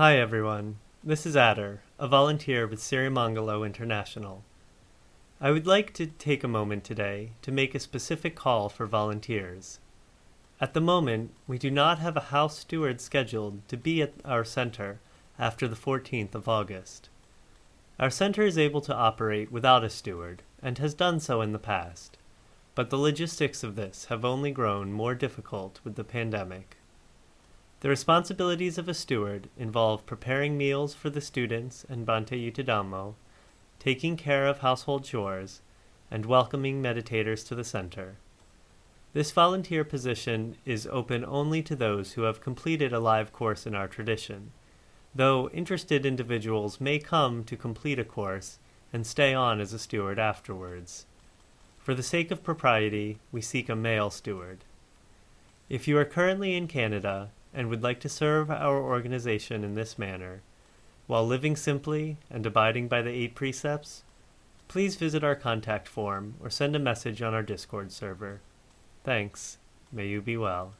Hi everyone, this is Adder, a volunteer with Sirimangalo International. I would like to take a moment today to make a specific call for volunteers. At the moment, we do not have a house steward scheduled to be at our center after the 14th of August. Our center is able to operate without a steward and has done so in the past, but the logistics of this have only grown more difficult with the pandemic. The responsibilities of a steward involve preparing meals for the students and Bhante Yuttadhammo, taking care of household chores, and welcoming meditators to the center. This volunteer position is open only to those who have completed a live course in our tradition, though interested individuals may come to complete a course and stay on as a steward afterwards. For the sake of propriety, we seek a male steward. If you are currently in Canada and would like to serve our organization in this manner, while living simply and abiding by the eight precepts, please visit our contact form or send a message on our Discord server. Thanks. May you be well.